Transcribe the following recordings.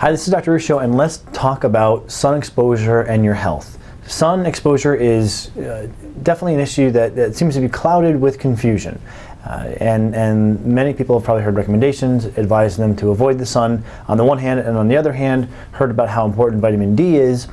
Hi, this is Dr. Ruscio, and let's talk about sun exposure and your health. Sun exposure is uh, definitely an issue that, that, seems to be clouded with confusion. Uh, and, and many people have probably heard recommendations advising them to avoid the sun on the one hand, and on the other hand, heard about how important vitamin D is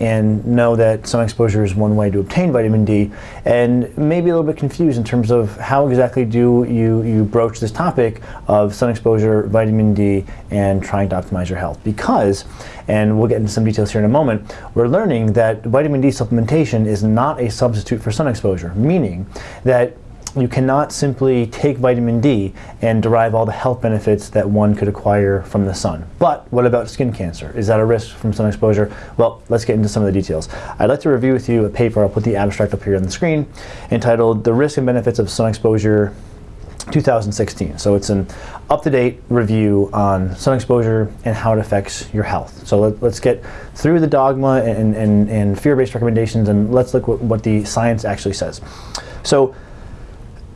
and know that sun exposure is one way to obtain vitamin D and maybe a little bit confused in terms of how exactly do you, you broach this topic of sun exposure, vitamin D, and trying to optimize your health. Because, and we'll get into some details here in a moment, we're learning that vitamin D supplementation is not a substitute for sun exposure, meaning that you cannot simply take vitamin D and derive all the health benefits that one could acquire from the sun. But what about skin cancer? Is that a risk from sun exposure? Well, let's get into some of the details. I'd like to review with you a paper, I'll put the abstract up here on the screen, entitled The Risk and Benefits of Sun Exposure 2016. So it's an up-to-date review on sun exposure and how it affects your health. So let, us get through the dogma and, and, and fear-based recommendations and let's look what, what the science actually says. So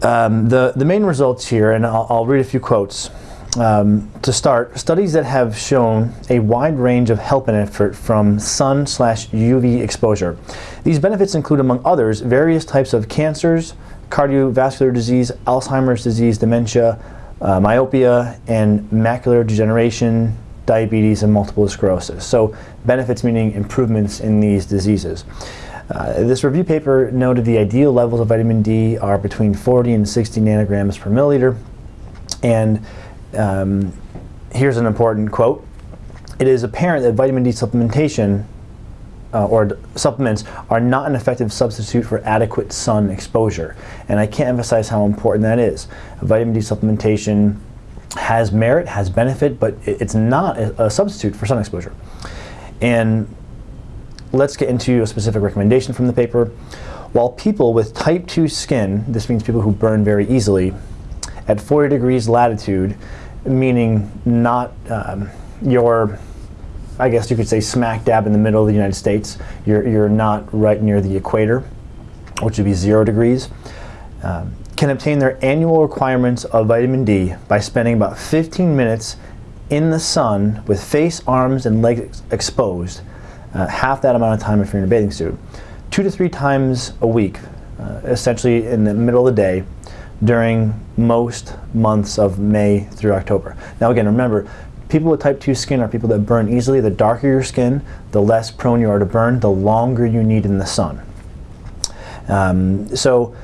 um, the, the main results here, and I'll, I'll read a few quotes. Um, to start, studies that have shown a wide range of health benefit from sun slash UV exposure. These benefits include, among others, various types of cancers, cardiovascular disease, Alzheimer's disease, dementia, uh, myopia, and macular degeneration, diabetes, and multiple sclerosis. So benefits meaning improvements in these diseases. Uh, this review paper noted the ideal levels of vitamin D are between 40 and 60 nanograms per milliliter. And um, here's an important quote. It is apparent that vitamin D supplementation uh, or supplements are not an effective substitute for adequate sun exposure. And I can't emphasize how important that is. Vitamin D supplementation has merit, has benefit, but it's not a substitute for sun exposure. And let's get into a specific recommendation from the paper. While people with type 2 skin, this means people who burn very easily, at 40 degrees latitude, meaning not um, your, I guess you could say smack dab in the middle of the United States, you're, you're not right near the equator, which would be zero degrees, um, can obtain their annual requirements of vitamin D by spending about 15 minutes in the sun with face, arms, and legs exposed uh, half that amount of time if you're in a bathing suit. Two to three times a week, uh, essentially in the middle of the day, during most months of May through October. Now again, remember, people with type 2 skin are people that burn easily. The darker your skin, the less prone you are to burn, the longer you need in the sun. Um, so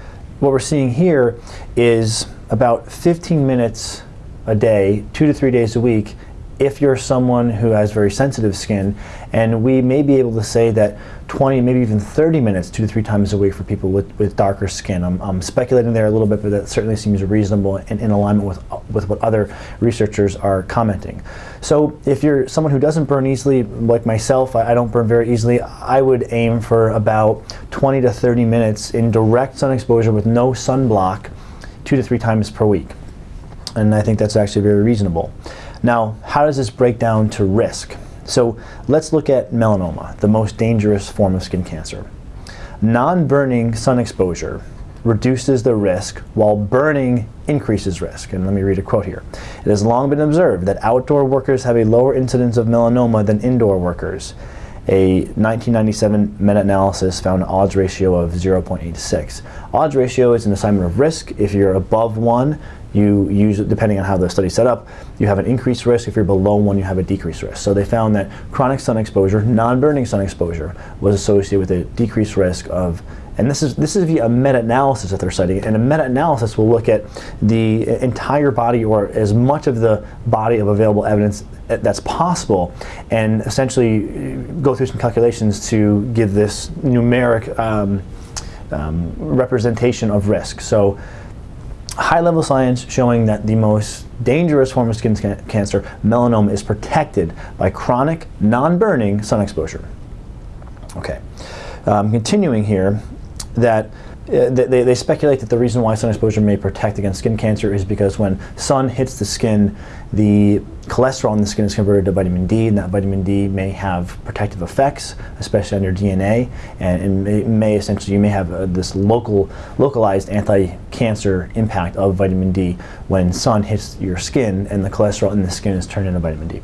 what we're seeing here is about 15 minutes a day, two to three days a week, if you're someone who has very sensitive skin, and we may be able to say that 20, maybe even 30 minutes, two to three times a week for people with, with darker skin. I'm, I'm speculating there a little bit, but that certainly seems reasonable and in alignment with, with what other researchers are commenting. So if you're someone who doesn't burn easily, like myself, I, I don't burn very easily, I would aim for about 20 to 30 minutes in direct sun exposure with no sunblock two to three times per week. And I think that's actually very reasonable. Now, how does this break down to risk? So let's look at melanoma, the most dangerous form of skin cancer. Non-burning sun exposure reduces the risk while burning increases risk. And let me read a quote here. It has long been observed that outdoor workers have a lower incidence of melanoma than indoor workers. A 1997 meta-analysis found an odds ratio of 0.86. Odds ratio is an assignment of risk. If you're above one, you use, depending on how the study set up, you have an increased risk. If you're below one, you have a decreased risk. So they found that chronic sun exposure, non-burning sun exposure, was associated with a decreased risk of and this is this is via a meta-analysis that they're studying. And a meta-analysis will look at the entire body or as much of the body of available evidence that's possible and essentially go through some calculations to give this numeric um, um, representation of risk. So high-level science showing that the most dangerous form of skin cancer, melanoma, is protected by chronic, non-burning sun exposure. Okay, um, continuing here, that uh, they, they, speculate that the reason why sun exposure may protect against skin cancer is because when sun hits the skin, the cholesterol in the skin is converted to vitamin D, and that vitamin D may have protective effects, especially on your DNA, and it may, essentially, you may have uh, this local, localized anti-cancer impact of vitamin D when sun hits your skin and the cholesterol in the skin is turned into vitamin D.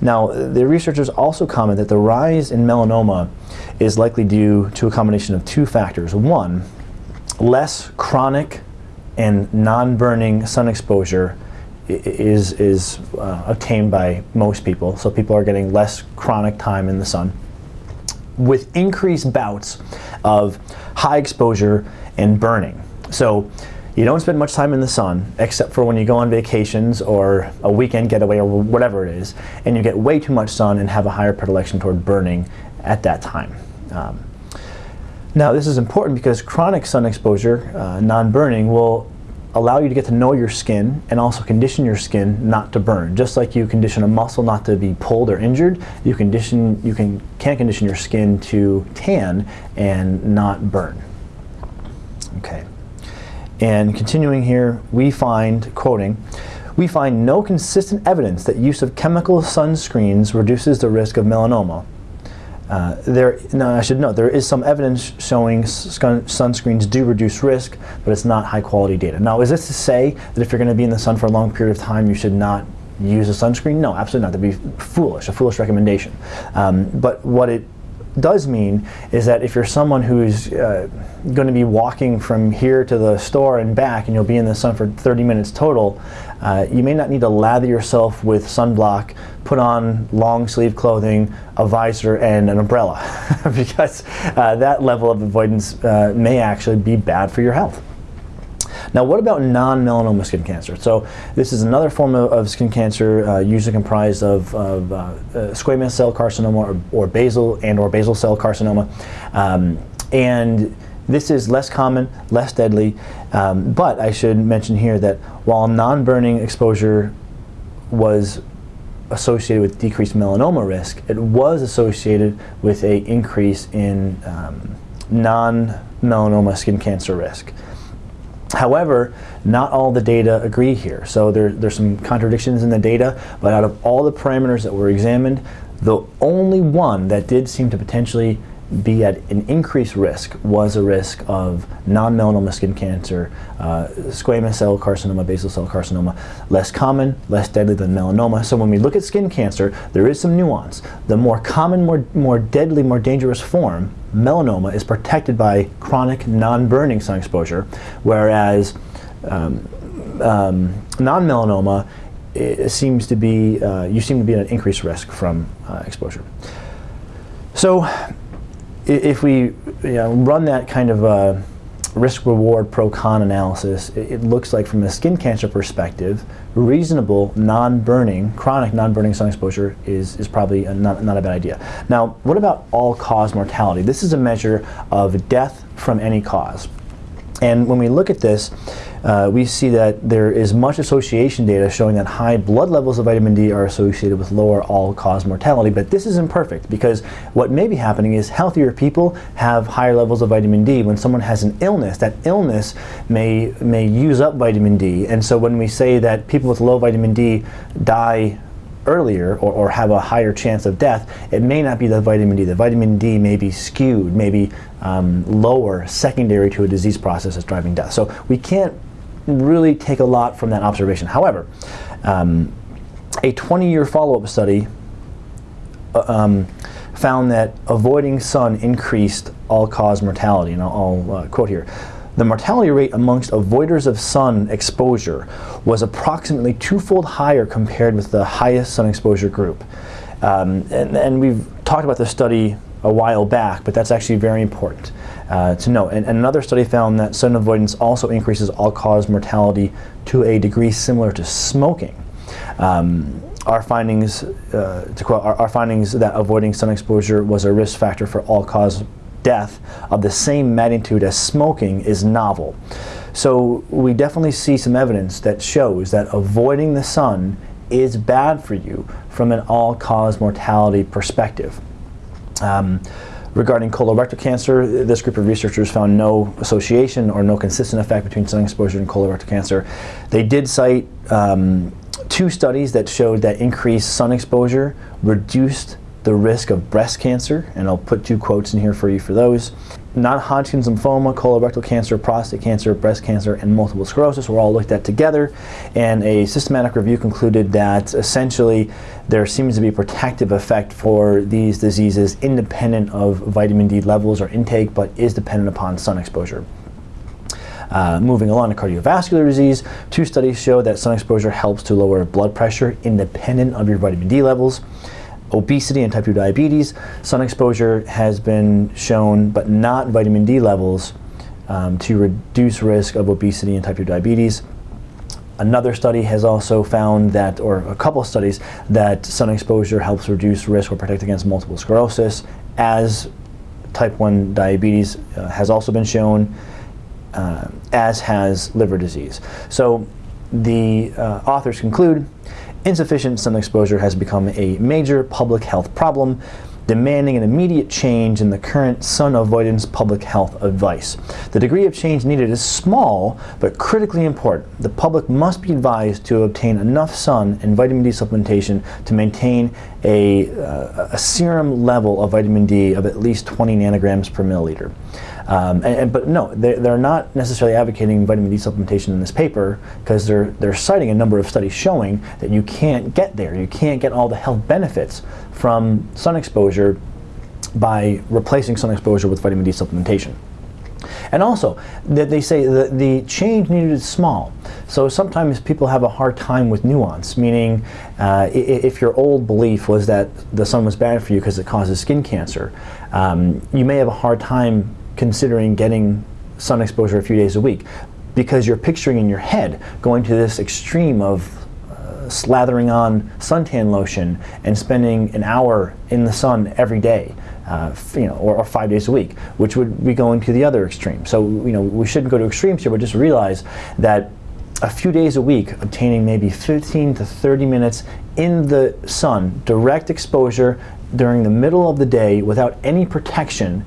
Now, the researchers also comment that the rise in melanoma is likely due to a combination of two factors. One, less chronic and non-burning sun exposure is, is uh, obtained by most people. So people are getting less chronic time in the sun with increased bouts of high exposure and burning. So you don't spend much time in the sun except for when you go on vacations or a weekend getaway or whatever it is, and you get way too much sun and have a higher predilection toward burning at that time. Um, now this is important because chronic sun exposure, uh, non-burning, will allow you to get to know your skin and also condition your skin not to burn. Just like you condition a muscle not to be pulled or injured, you condition you can can condition your skin to tan and not burn. Okay. And continuing here, we find, quoting, we find no consistent evidence that use of chemical sunscreens reduces the risk of melanoma. Uh, there, now I should note, there is some evidence showing sunscreens do reduce risk, but it's not high quality data. Now, is this to say that if you're going to be in the sun for a long period of time, you should not use a sunscreen? No, absolutely not. That'd be foolish, a foolish recommendation. Um, but what it does mean is that if you're someone who's uh, going to be walking from here to the store and back and you'll be in the sun for 30 minutes total, uh, you may not need to lather yourself with sunblock, put on long sleeve clothing, a visor, and an umbrella because uh, that level of avoidance uh, may actually be bad for your health. Now, what about non-melanoma skin cancer? So this is another form of, of skin cancer uh, usually comprised of, of uh, uh, squamous cell carcinoma or, or, basal and or basal cell carcinoma. Um, and this is less common, less deadly, um, but I should mention here that while non-burning exposure was associated with decreased melanoma risk, it was associated with a increase in um, non-melanoma skin cancer risk. However, not all the data agree here. So there, there's some contradictions in the data, but out of all the parameters that were examined, the only one that did seem to potentially be at an increased risk was a risk of non-melanoma skin cancer, uh, squamous cell carcinoma, basal cell carcinoma, less common, less deadly than melanoma. So when we look at skin cancer, there is some nuance. The more common, more, more deadly, more dangerous form, melanoma, is protected by chronic non-burning sun exposure, whereas um, um, non-melanoma seems to be, uh, you seem to be at an increased risk from uh, exposure. So if we you know, run that kind of uh, risk-reward pro-con analysis, it, it, looks like from a skin cancer perspective, reasonable non-burning, chronic non-burning sun exposure is, is probably a, not, not a bad idea. Now, what about all-cause mortality? This is a measure of death from any cause. And when we look at this, uh, we see that there is much association data showing that high blood levels of vitamin D are associated with lower all-cause mortality, but this is imperfect because what may be happening is healthier people have higher levels of vitamin D. When someone has an illness, that illness may, may use up vitamin D, and so when we say that people with low vitamin D die earlier or, or, have a higher chance of death, it may not be the vitamin D. The vitamin D may be skewed, maybe um, lower, secondary to a disease process that's driving death. So we can't really take a lot from that observation. However, um, a 20-year follow-up study uh, um, found that avoiding sun increased all-cause mortality, and I'll, I'll uh, quote here. The mortality rate amongst avoiders of sun exposure was approximately twofold higher compared with the highest sun exposure group. Um, and, and we've talked about this study a while back, but that's actually very important uh, to know. And, and, another study found that sun avoidance also increases all-cause mortality to a degree similar to smoking. Um, our findings, uh, to quote, our, our, findings that avoiding sun exposure was a risk factor for all-cause death of the same magnitude as smoking is novel. So we definitely see some evidence that shows that avoiding the sun is bad for you from an all-cause mortality perspective. Um, regarding colorectal cancer, this group of researchers found no association or no consistent effect between sun exposure and colorectal cancer. They did cite um, two studies that showed that increased sun exposure reduced the risk of breast cancer, and I'll put two quotes in here for you for those. Non-Hodgkin's lymphoma, colorectal cancer, prostate cancer, breast cancer, and multiple sclerosis were all looked at together, and a systematic review concluded that essentially there seems to be a protective effect for these diseases independent of vitamin D levels or intake, but is dependent upon sun exposure. Uh, moving along to cardiovascular disease, two studies show that sun exposure helps to lower blood pressure independent of your vitamin D levels. Obesity and type 2 diabetes, sun exposure has been shown, but not vitamin D levels, um, to reduce risk of obesity and type 2 diabetes. Another study has also found that, or a couple studies, that sun exposure helps reduce risk or protect against multiple sclerosis, as type 1 diabetes uh, has also been shown uh, as has liver disease. So the uh, authors conclude, insufficient sun exposure has become a major public health problem demanding an immediate change in the current sun avoidance public health advice. The degree of change needed is small, but critically important. The public must be advised to obtain enough sun and vitamin D supplementation to maintain a, uh, a serum level of vitamin D of at least 20 nanograms per milliliter. Um, and, and, but no, they're, they're not necessarily advocating vitamin D supplementation in this paper because they're, they're citing a number of studies showing that you can't get there. You can't get all the health benefits from sun exposure by replacing sun exposure with vitamin D supplementation. And also, that they say that the change needed is small. So sometimes people have a hard time with nuance, meaning uh, if your old belief was that the sun was bad for you because it causes skin cancer, um, you may have a hard time considering getting sun exposure a few days a week because you're picturing in your head going to this extreme of uh, slathering on suntan lotion and spending an hour in the sun every day. Uh, you know, or, or, five days a week, which would be going to the other extreme. So, you know, we shouldn't go to extremes here, but just realize that a few days a week, obtaining maybe 15 to 30 minutes in the sun, direct exposure during the middle of the day without any protection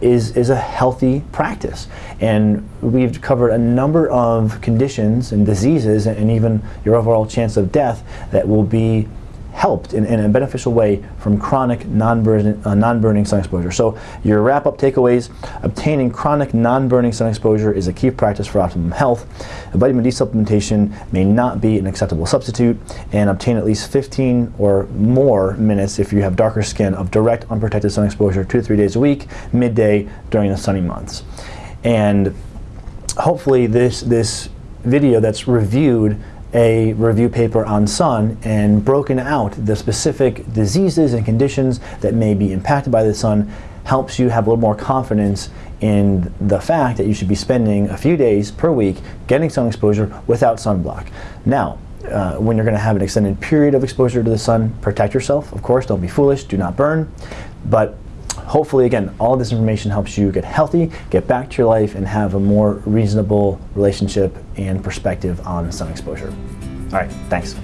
is, is a healthy practice. And we've covered a number of conditions and diseases and even your overall chance of death that will be helped in, in a beneficial way from chronic non-burning uh, non sun exposure. So your wrap-up takeaways, obtaining chronic non-burning sun exposure is a key practice for optimum health. Vitamin D supplementation may not be an acceptable substitute and obtain at least 15 or more minutes if you have darker skin of direct unprotected sun exposure two to three days a week, midday during the sunny months. And hopefully this, this video that's reviewed a review paper on sun and broken out the specific diseases and conditions that may be impacted by the sun helps you have a little more confidence in the fact that you should be spending a few days per week getting sun exposure without sunblock. Now, uh, when you're going to have an extended period of exposure to the sun, protect yourself. Of course, don't be foolish, do not burn. But hopefully, again, all this information helps you get healthy, get back to your life, and have a more reasonable relationship and perspective on sun exposure. All right, thanks.